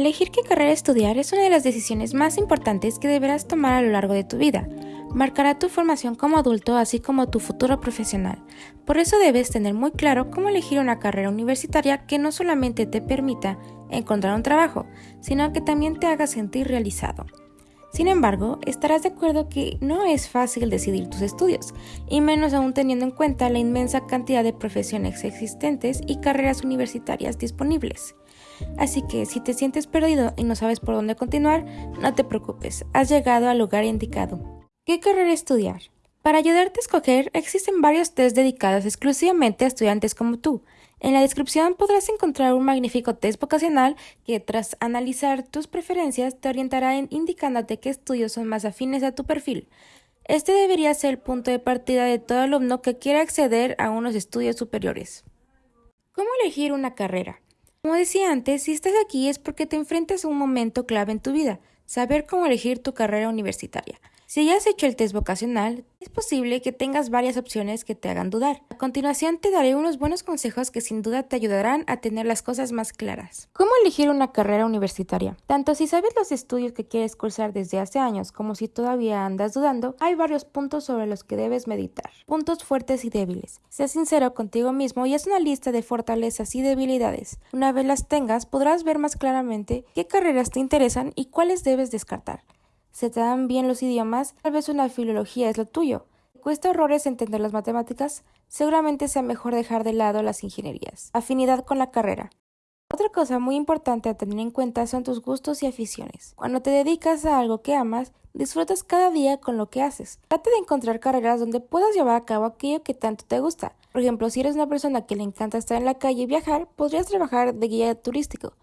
Elegir qué carrera estudiar es una de las decisiones más importantes que deberás tomar a lo largo de tu vida. Marcará tu formación como adulto así como tu futuro profesional. Por eso debes tener muy claro cómo elegir una carrera universitaria que no solamente te permita encontrar un trabajo, sino que también te haga sentir realizado. Sin embargo, estarás de acuerdo que no es fácil decidir tus estudios, y menos aún teniendo en cuenta la inmensa cantidad de profesiones existentes y carreras universitarias disponibles. Así que si te sientes perdido y no sabes por dónde continuar, no te preocupes, has llegado al lugar indicado. ¿Qué carrera estudiar? Para ayudarte a escoger, existen varios test dedicados exclusivamente a estudiantes como tú. En la descripción podrás encontrar un magnífico test vocacional que tras analizar tus preferencias te orientará en indicándote qué estudios son más afines a tu perfil. Este debería ser el punto de partida de todo alumno que quiera acceder a unos estudios superiores. ¿Cómo elegir una carrera? Como decía antes, si estás aquí es porque te enfrentas a un momento clave en tu vida, saber cómo elegir tu carrera universitaria. Si ya has hecho el test vocacional, es posible que tengas varias opciones que te hagan dudar. A continuación te daré unos buenos consejos que sin duda te ayudarán a tener las cosas más claras. ¿Cómo elegir una carrera universitaria? Tanto si sabes los estudios que quieres cursar desde hace años como si todavía andas dudando, hay varios puntos sobre los que debes meditar. Puntos fuertes y débiles. Sé sincero contigo mismo y haz una lista de fortalezas y debilidades. Una vez las tengas, podrás ver más claramente qué carreras te interesan y cuáles debes descartar se te dan bien los idiomas, tal vez una filología es lo tuyo. ¿Cuesta horrores entender las matemáticas? Seguramente sea mejor dejar de lado las ingenierías. Afinidad con la carrera. Otra cosa muy importante a tener en cuenta son tus gustos y aficiones. Cuando te dedicas a algo que amas, disfrutas cada día con lo que haces. Trata de encontrar carreras donde puedas llevar a cabo aquello que tanto te gusta. Por ejemplo, si eres una persona que le encanta estar en la calle y viajar, podrías trabajar de guía turístico.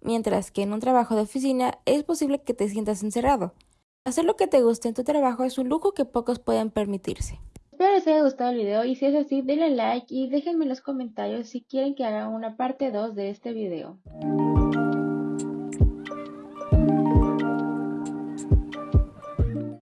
Mientras que en un trabajo de oficina es posible que te sientas encerrado. Hacer lo que te guste en tu trabajo es un lujo que pocos pueden permitirse. Espero les haya gustado el video y si es así denle like y déjenme en los comentarios si quieren que haga una parte 2 de este video.